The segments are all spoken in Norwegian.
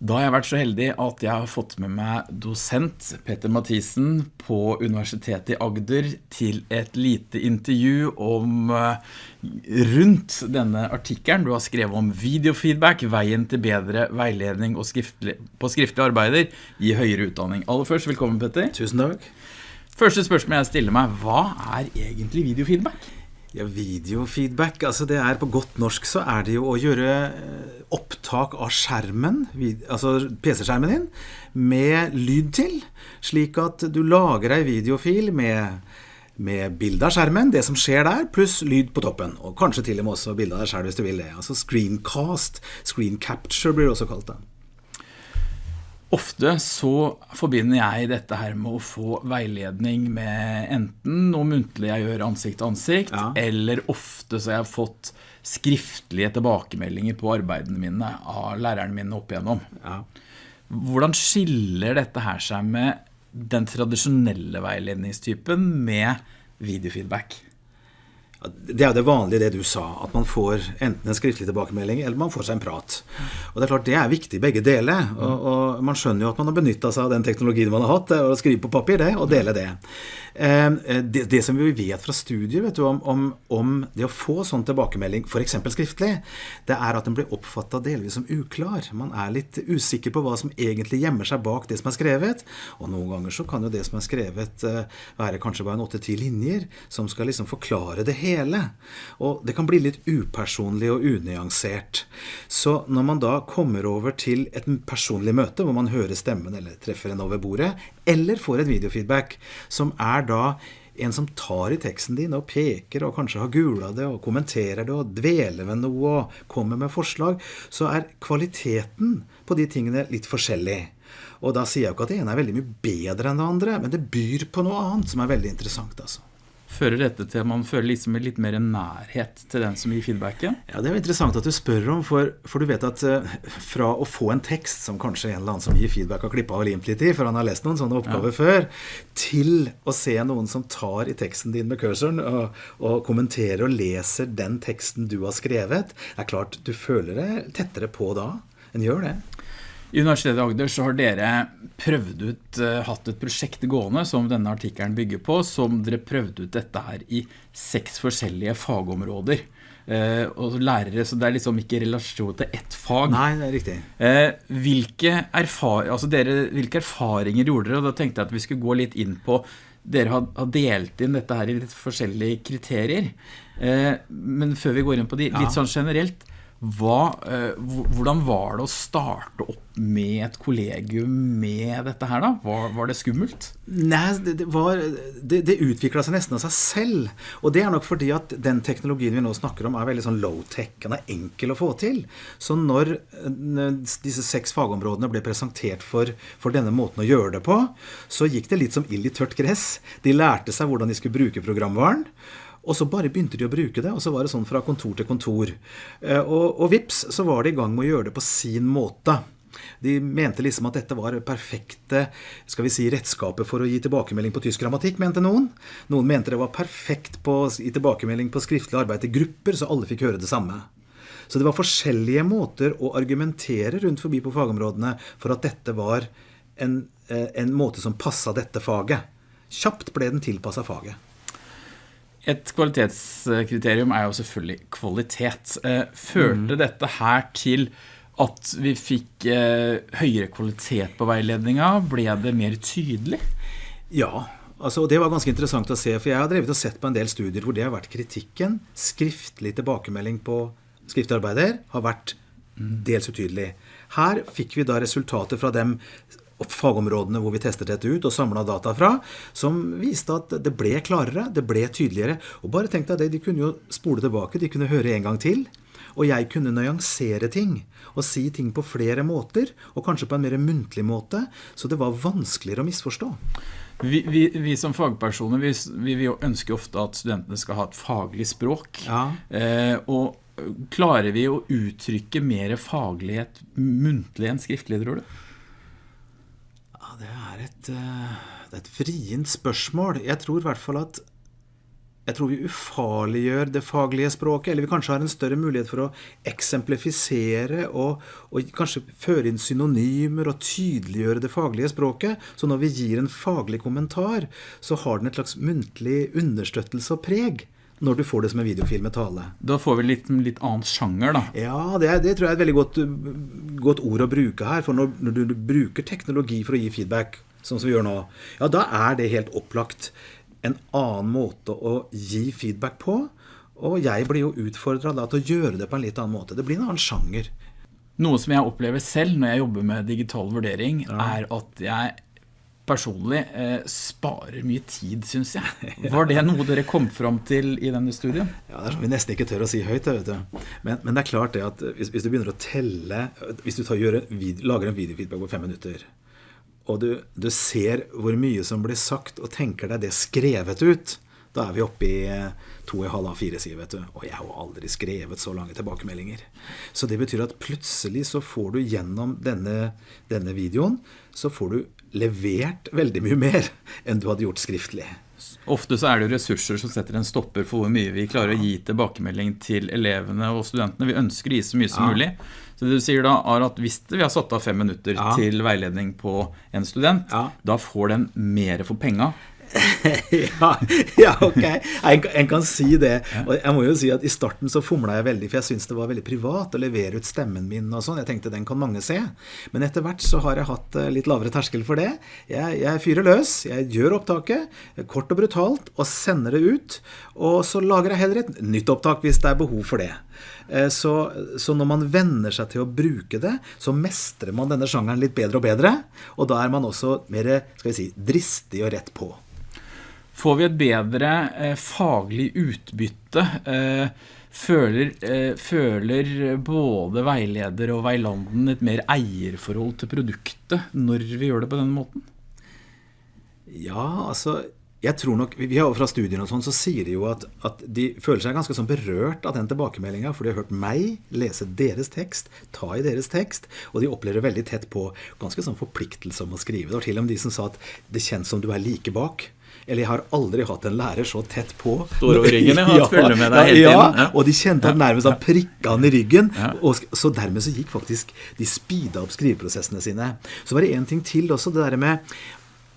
Da har jeg vært så heldig at jeg har fått med meg dosent Petter Mathisen på Universitetet i Agder til et lite intervju om eh, rundt denne artikkelen du har skrevet om videofeedback, veien til bedre veiledning skriftlig, på skriftlige arbeider i høyere utdanning. Aller først, velkommen Petter. Tusen takk. Første spørsmål jeg stiller meg, hva er egentlig videofeedback? Ja, videofeedback, altså det er på godt norsk så er det jo å gjøre eh, opptak av skjermen, altså PC-skjermen din, med lyd til, slik at du lager ei videofil med, med bilde av skjermen, det som skjer der, pluss lyd på toppen. Og kanskje til og med også bilde av deg sjøl hvis du vil det. Altså screencast, screen capture blir det også kalt det. Ofte så forbinder jeg dette her med å få veiledning med enten noe muntlig jeg gjør ansikt til ansikt, ja. eller ofte så har jeg fått skriftlige tilbakemeldinger på arbeidene mine av læreren mine opp igjennom. Ja. Hvordan skiller dette her seg med den tradisjonelle veiledningstypen med videofeedback? Det er jo det vanlige det du sa, at man får enten en skriftlig tilbakemelding eller man får seg en prat. Og det er klart det er viktig begge deler. Og, og man skjønner jo at man har benytta seg av den teknologien man har hatt, å skrive på papir det, og dele det. Ehm, det, det som vi vet fra studier vet du, om, om, om, det å få sånn tilbakemelding, f.eks. skriftlig, det er at den blir oppfatta delvis som uklar. Man er litt usikker på hva som egentlig gjemmer seg bak det som er skrevet. Og noen ganger så kan jo det som er skrevet eh, være kanskje bare en åtte-ti linjer som skal liksom forklare det hele hele. Og det kan bli litt upersonlig og unyansert. Så når man da kommer over til et personlig møte, hvor man hører stemmen eller treffer en over bordet, eller får et videofeedback, som er da en som tar i teksten din og peker og kanskje har gula det og kommenterer det og dveler ved noe og kommer med forslag, så er kvaliteten på de tingene litt forskjellig. Og da sier jeg jo ikke at det ene er veldig mye bedre enn det andre, men det byr på noe annet som er veldig interessant. altså fører dette til at man føler liksom litt mer nærhet til den som gir feedbacken? Ja, Det er jo interessant at du spør om, for, for du vet at uh, fra å få en tekst som kanskje en eller annen som gir feedback har klippa og limt litt i, for han har lest noen sånne oppgaver ja. før, til å se noen som tar i teksten din med cursoren og, og, kommenterer og leser den teksten du har skrevet, det er klart du føler deg tettere på da. En gjør det. I Universitetet i Agder så har dere prøvd ut, uh, hatt et prosjekt gående som denne artikkelen bygger på, som dere prøvde ut dette her i seks forskjellige fagområder. Eh, og lærere, så det er liksom ikke relasjon til ett fag. Nei, det er riktig. Eh, hvilke, erfar altså dere, hvilke, erfaringer gjorde dere? Og da tenkte jeg at vi skulle gå litt inn på dere har, har delt inn dette her i litt forskjellige kriterier. men før vi går inn på de, litt sånn generelt, hva, eh, hvordan var det å starte opp med et kollegium med dette her da? Var, var det skummelt? Nei, det, det, det, utviklet seg nesten av seg selv. Og det er nok fordi at den teknologien vi nå snakker om er veldig sånn low-tech. Den er enkel å få til. Så når disse seks fagområdene ble presentert for, for denne måten å gjøre det på, så gikk det litt som ild i tørt gress. De lærte seg hvordan de skulle bruke programvaren. Og så bare begynte de å bruke det, og så var det sånn fra kontor til kontor. Eh, og, og vips, så var de i gang med å gjøre det på sin måte. De mente liksom at dette var perfekte skal vi si, redskaper for å gi tilbakemelding på tysk grammatikk, mente noen. Noen mente det var perfekt på å gi tilbakemelding på skriftlig arbeid til grupper, så alle fikk høre det samme. Så det var forskjellige måter å argumentere rundt forbi på fagområdene for at dette var en, eh, en måte som passa dette faget. Kjapt ble den tilpassa faget. Et kvalitetskriterium er jo selvfølgelig kvalitet. Eh, førte mm. dette her til at vi fikk eh, høyere kvalitet på veiledninga? Ble det mer tydelig? Ja, altså, det var ganske interessant å se. For jeg har drevet og sett på en del studier hvor det har vært kritikken. Skriftlig tilbakemelding på skriftarbeider har vært dels utydelig. Her fikk vi da resultater fra dem fagområdene hvor vi testet dette ut og samla data fra, som viste at det ble klarere, det ble tydeligere. Og bare tenk deg det, de kunne jo spole tilbake, de kunne høre en gang til. Og jeg kunne nyansere ting og si ting på flere måter, og kanskje på en mer muntlig måte, så det var vanskeligere å misforstå. Vi, vi, vi som fagpersoner vi, vi, ønsker ofte at studentene skal ha et faglig språk. Ja. Eh, og klarer vi å uttrykke mer faglighet muntlig enn skriftlig, tror du? det er et, eh, det er et vrient spørsmål. Jeg tror i hvert fall at jeg tror vi ufarliggjør det faglige språket, eller vi kanskje har en større mulighet for å eksemplifisere og, og, kanskje føre inn synonymer og tydeliggjøre det faglige språket. Så når vi gir en faglig kommentar, så har den et slags muntlig understøttelse og preg. Når du får det som en videofilm med tale. Da får vi litt, litt annen sjanger, da. Ja, det, det, tror jeg er et veldig godt, godt, ord å bruke her. For når, når du bruker teknologi for å gi feedback, sånn som vi gjør nå, ja, da er det helt opplagt en annen måte å gi feedback på. Og jeg blir jo utfordra til å gjøre det på en litt annen måte. Det blir en annen sjanger. Noe som jeg opplever selv når jeg jobber med digital vurdering, ja. er at jeg personlig eh, sparer mye tid, syns jeg. Var det noe dere kom fram til i denne studien? Ja, Det er som vi nesten ikke tør å si høyt. Men, men, det er klart det at hvis, hvis, du begynner å telle Hvis du tar, gjør, lager en videofeedback på fem minutter, og du, du, ser hvor mye som blir sagt, og tenker deg det skrevet ut, da er vi oppe i eh, to en halv av fire sider, vet du. Og jeg har jo aldri skrevet så lange tilbakemeldinger. Så det betyr at plutselig så får du gjennom denne, denne videoen, så får du levert veldig mye mer enn du hadde gjort skriftlig. Ofte så er det ressurser som setter en stopper for hvor mye vi klarer å gi tilbakemelding til elevene og studentene. Vi ønsker å gi så mye som ja. mulig. Så det du sier da er at Hvis vi har satt av fem minutter ja. til veiledning på en student, ja. da får den mer for penga ja, ja, ok. En, en, kan si det. Og jeg må jo si at I starten så fomla jeg veldig, for jeg syntes det var veldig privat å levere ut stemmen min. og sånn. Jeg tenkte den kan mange se. Men etter hvert så har jeg hatt eh, litt lavere terskel for det. Jeg, jeg fyrer løs. Jeg gjør opptaket kort og brutalt og sender det ut. Og så lager jeg heller et nytt opptak hvis det er behov for det. Eh, så, så, når man venner seg til å bruke det, så mestrer man denne sjangeren litt bedre og bedre. Og da er man også mer skal vi si, dristig og rett på. Får vi et bedre eh, faglig utbytte? Eh, føler, eh, føler, både veileder og veilanden et mer eierforhold til produktet når vi gjør det på denne måten? Ja, altså jeg tror nok, vi har Fra studiene og sånn, så sier de jo at, at, de føler seg ganske sånn berørt av den tilbakemeldinga. For de har hørt meg lese deres tekst, ta i deres tekst, og de opplever veldig tett på ganske sånn forpliktelse om å skrive. Det var til og med de som sa at det kjennes som du er like bak. Eller jeg har aldri hatt en lærer så tett på. Står over ryggen, jeg ja. følge med deg hele tiden. Ja, og de kjente han nærmest han prikka han i ryggen. Og, så dermed så gikk faktisk De speeda opp skriveprosessene sine. Så var det én ting til også, det der med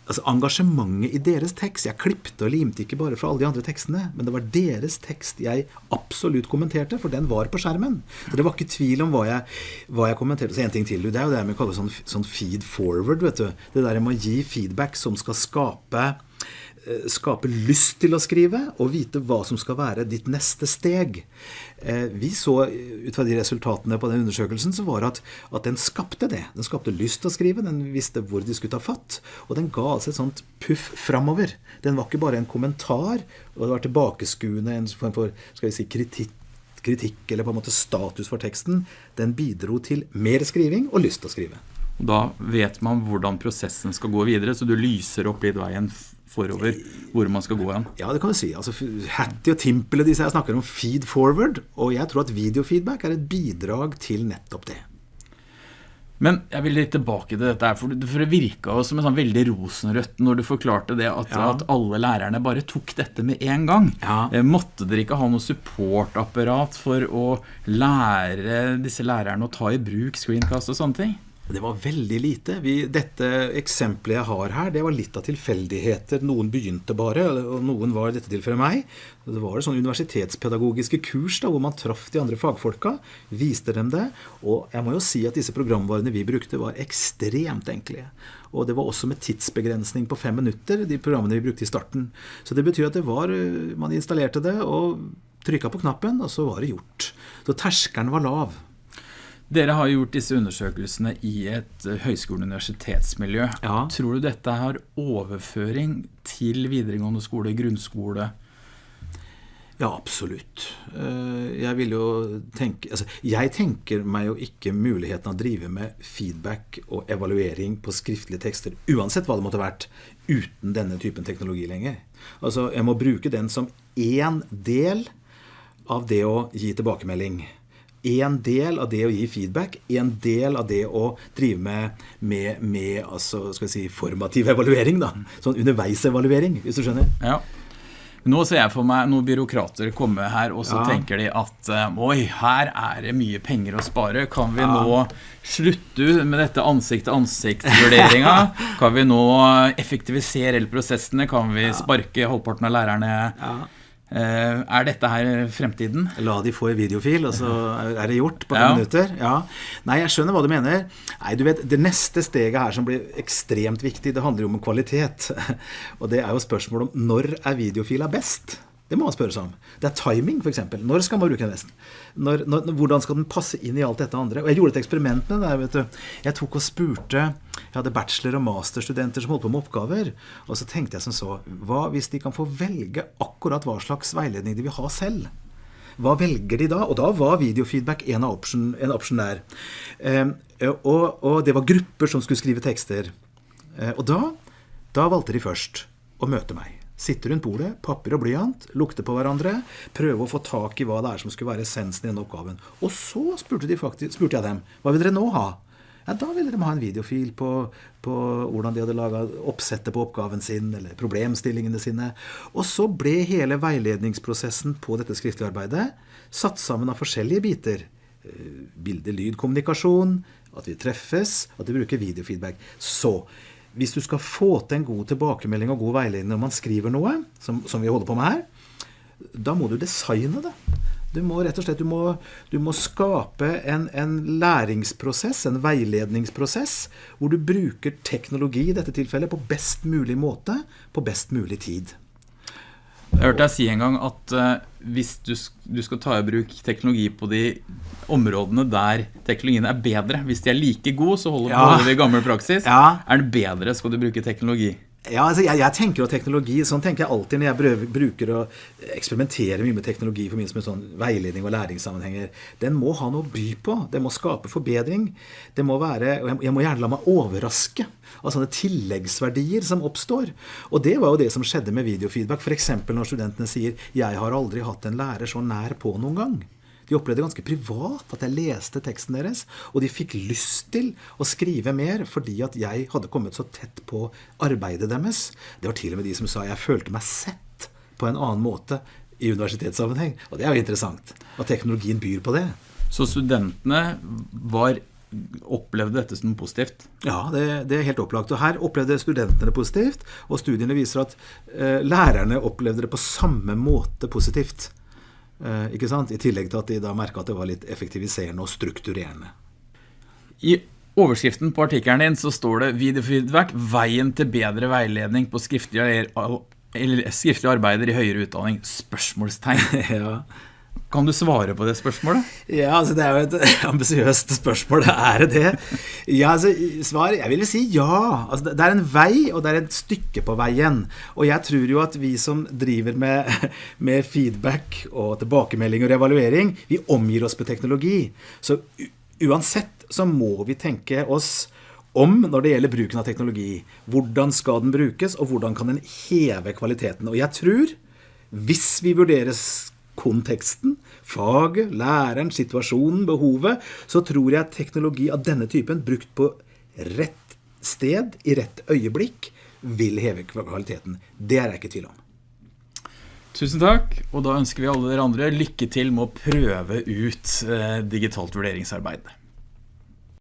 altså engasjementet i deres tekst. Jeg klipte og limte ikke bare fra alle de andre tekstene, men det var deres tekst jeg absolutt kommenterte, for den var på skjermen. Så det var ikke tvil om hva jeg, hva jeg kommenterte. Så en ting til, det er jo det vi kaller sånn, sånn feed forward. vet du. Det der med å gi feedback som skal skape skape lyst til å skrive og vite hva som skal være ditt neste steg. Eh, vi så eh, ut fra de resultatene på den undersøkelsen så var at, at den skapte det. Den skapte lyst til å skrive, den visste hvor de skulle ta fatt. Og den ga altså et sånt puff framover. Den var ikke bare en kommentar, og det var tilbakeskuende, en form for skal vi si, kritikk, kritikk eller på en måte status for teksten. Den bidro til mer skriving og lyst til å skrive. Da vet man hvordan prosessen skal gå videre, så du lyser opp litt veien forover hvor man skal gå igjen. Ja, det kan du si. Altså, Hattie og Timpel disse her snakker om feed forward, og jeg tror at videofeedback er et bidrag til nettopp det. Men jeg vil litt tilbake til dette, for det virka som en sånn veldig rosenrødt når du forklarte det at, ja. at, alle lærerne bare tok dette med en gang. Ja. Eh, måtte dere ikke ha noe supportapparat for å lære disse lærerne å ta i bruk screencast og sånne ting? Det var veldig lite. Vi, dette eksempelet jeg har her, det var litt av tilfeldigheter. Noen begynte bare, og noen var dette tilfellet meg. Det var det sånn universitetspedagogiske kurs da, hvor man traff de andre fagfolka, viste dem det. Og jeg må jo si at disse programvarene vi brukte, var ekstremt enkle. Og det var også med tidsbegrensning på fem minutter, de programmene vi brukte i starten. Så det betyr at det var Man installerte det og trykka på knappen, og så var det gjort. Så terskelen var lav. Dere har gjort disse undersøkelsene i et eh, høyskole-universitetsmiljø. Ja. Tror du dette har overføring til videregående skole, grunnskole? Ja, absolutt. Eh, jeg vil jo tenke altså, Jeg tenker meg jo ikke muligheten av å drive med feedback og evaluering på skriftlige tekster, uansett hva det måtte vært, uten denne typen teknologi lenger. Altså, jeg må bruke den som én del av det å gi tilbakemelding en del av det å gi feedback, en del av det å drive med, med, med altså, si, formativ evaluering. da, Sånn underveisevaluering, hvis du skjønner. Ja. Nå ser jeg for meg noen byråkrater komme her, og så Ja. tenker de at eh, oi, her er det mye penger å spare. Kan vi nå slutte med dette ansikt-til-ansikt-vurderinga? Kan vi nå effektivisere prosessene? Kan vi sparke halvparten av lærerne? Ja. Eh, Er dette her fremtiden? La de få en videofil, og så er det gjort på fem Ja. minutter. Ja. Nei, jeg skjønner hva du mener. Nei, du vet, Det neste steget her som blir ekstremt viktig, det handler jo om kvalitet. Og det er jo spørsmålet om når er videofila best? Det må man spørre seg om. Det er timing, f.eks. Når skal man bruke en vest? Når, når, hvordan skal den passe inn i alt dette andre? Og Jeg gjorde et eksperiment med det der. vet du. Jeg tok og spurte Jeg hadde bachelor- og masterstudenter som holdt på med oppgaver. Og så tenkte jeg som så Hva hvis de kan få velge akkurat hva slags veiledning de vil ha selv? Hva velger de da? Og da var videofeedback en option, option der. Eh, og, og det var grupper som skulle skrive tekster. Eh, og da, da valgte de først å møte meg. Sitte rundt bordet, papir og blyant, lukte på hverandre, prøve å få tak i hva det er som skulle være essensen i denne oppgaven. Og så spurte, de faktisk, spurte jeg dem hva vil dere nå ha. Ja, Da ville de ha en videofil på, på hvordan de hadde laga oppsettet på oppgaven sin, eller problemstillingene sine. Og så ble hele veiledningsprosessen på dette skriftlige arbeidet satt sammen av forskjellige biter. Eh, Bilde, lyd, kommunikasjon, at vi treffes, at vi bruker videofeedback. Så hvis du skal få til en god tilbakemelding og god veiledning når man skriver noe, som, som vi holder på med her, da må du designe det. Du må rett og slett du må, du må skape en, en læringsprosess, en veiledningsprosess, hvor du bruker teknologi i dette tilfellet på best mulig måte, på best mulig tid. Jeg hørte deg si en gang at eh, hvis du, du skal ta i bruk teknologi på de områdene der teknologien er bedre Hvis de er like gode, så holder Ja. på vi gammel praksis. Ja. Er den bedre, skal du bruke teknologi. Ja, altså jeg, jeg tenker jo teknologi, Sånn tenker jeg alltid når jeg prøver, bruker å eksperimentere mye med teknologi i forbindelse med sånn veiledning og læringssammenhenger. Den må ha noe å by på. Den må skape forbedring. Det må være, og jeg, jeg må gjerne la meg overraske av sånne tilleggsverdier som oppstår. Og det var jo det som skjedde med videofeedback. F.eks. når studentene sier 'Jeg har aldri hatt en lærer så nær på noen gang'. De opplevde ganske privat at jeg leste teksten deres, og de fikk lyst til å skrive mer fordi at jeg hadde kommet så tett på arbeidet deres. Det var til og med de som sa jeg følte meg sett på en annen måte i universitetssammenheng. Og det er jo interessant. At teknologien byr på det. Så studentene var, opplevde dette som positivt. Ja, det, det er helt opplagt. Og her opplevde studentene det positivt, og studiene viser at eh, lærerne opplevde det på samme måte positivt. Eh, ikke sant? I tillegg til at de da merka at det var litt effektiviserende og strukturerende. I overskriften på artikkelen din så står det 'Videofeedback veien til bedre veiledning på skriftlige, eller skriftlige arbeider i høyere utdanning?' Spørsmålstegn. ja. Kan du svare på det spørsmålet? Ja, altså Det er jo et ambisiøst spørsmål. Er det det? Ja, altså, svar Jeg vil si ja. Altså, det er en vei, og det er et stykke på veien. Og jeg tror jo at vi som driver med, med feedback og tilbakemelding og evaluering, vi omgir oss med teknologi. Så uansett så må vi tenke oss om når det gjelder bruken av teknologi. Hvordan skal den brukes, og hvordan kan den heve kvaliteten? Og jeg tror, hvis vi vurderer konteksten, faget, læreren, situasjonen, behovet, så tror jeg at teknologi av denne typen, brukt på rett sted, i rett øyeblikk, vil heve kvaliteten. Det er jeg ikke i tvil om. Tusen takk, og da ønsker vi alle dere andre lykke til med å prøve ut eh, digitalt vurderingsarbeid.